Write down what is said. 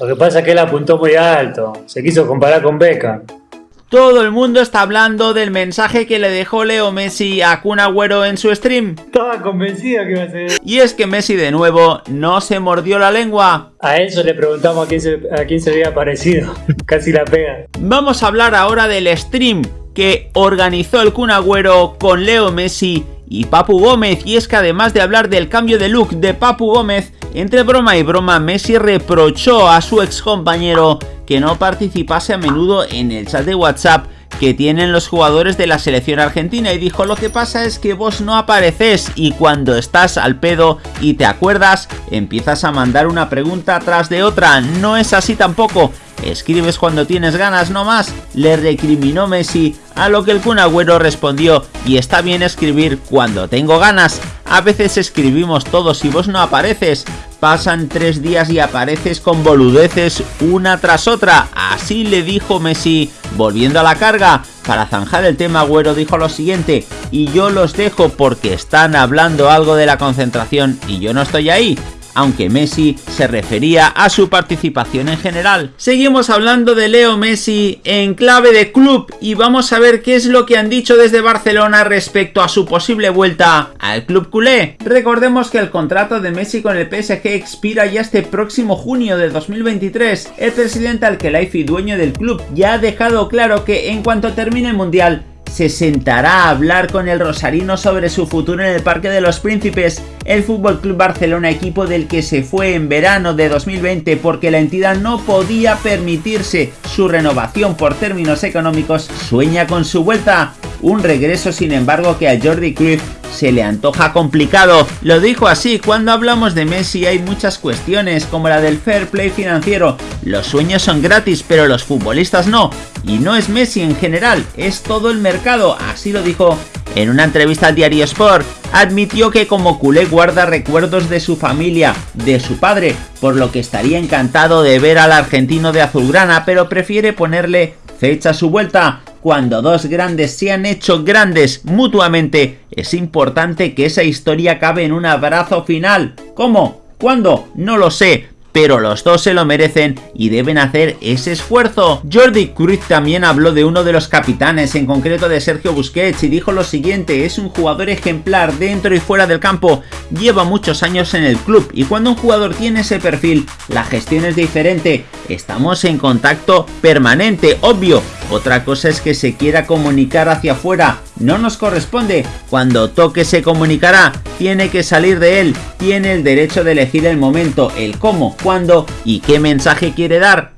Lo que pasa es que él apuntó muy alto, se quiso comparar con Beckham. Todo el mundo está hablando del mensaje que le dejó Leo Messi a Kun Agüero en su stream. Estaba convencida que iba a ser. Y es que Messi de nuevo no se mordió la lengua. A eso le preguntamos a quién se, a quién se había parecido. Casi la pega. Vamos a hablar ahora del stream que organizó el Kun Agüero con Leo Messi y Papu Gómez. Y es que además de hablar del cambio de look de Papu Gómez, entre broma y broma Messi reprochó a su ex compañero que no participase a menudo en el chat de WhatsApp que tienen los jugadores de la selección argentina y dijo lo que pasa es que vos no apareces y cuando estás al pedo y te acuerdas empiezas a mandar una pregunta tras de otra, no es así tampoco, escribes cuando tienes ganas no más, le recriminó Messi a lo que el Kun Agüero respondió y está bien escribir cuando tengo ganas, a veces escribimos todos y vos no apareces, pasan tres días y apareces con boludeces una tras otra, así le dijo Messi, volviendo a la carga, para zanjar el tema Agüero dijo lo siguiente, y yo los dejo porque están hablando algo de la concentración y yo no estoy ahí, aunque Messi se refería a su participación en general. Seguimos hablando de Leo Messi en clave de club y vamos a ver qué es lo que han dicho desde Barcelona respecto a su posible vuelta al club culé. Recordemos que el contrato de Messi con el PSG expira ya este próximo junio de 2023. El presidente Al-Khelaifi, dueño del club, ya ha dejado claro que en cuanto termine el Mundial, se sentará a hablar con el rosarino sobre su futuro en el Parque de los Príncipes, el Fútbol Club Barcelona, equipo del que se fue en verano de 2020 porque la entidad no podía permitirse su renovación por términos económicos, sueña con su vuelta. Un regreso sin embargo que a Jordi Cruyff se le antoja complicado. Lo dijo así, cuando hablamos de Messi hay muchas cuestiones como la del fair play financiero. Los sueños son gratis pero los futbolistas no. Y no es Messi en general, es todo el mercado, así lo dijo en una entrevista al diario Sport. Admitió que como culé guarda recuerdos de su familia, de su padre, por lo que estaría encantado de ver al argentino de azulgrana, pero prefiere ponerle fecha a su vuelta. Cuando dos grandes se han hecho grandes mutuamente, es importante que esa historia acabe en un abrazo final. ¿Cómo? ¿Cuándo? No lo sé, pero los dos se lo merecen y deben hacer ese esfuerzo. Jordi Cruyff también habló de uno de los capitanes, en concreto de Sergio Busquets, y dijo lo siguiente, es un jugador ejemplar dentro y fuera del campo, lleva muchos años en el club y cuando un jugador tiene ese perfil, la gestión es diferente, estamos en contacto permanente, obvio, otra cosa es que se quiera comunicar hacia afuera, no nos corresponde. Cuando toque se comunicará, tiene que salir de él, tiene el derecho de elegir el momento, el cómo, cuándo y qué mensaje quiere dar.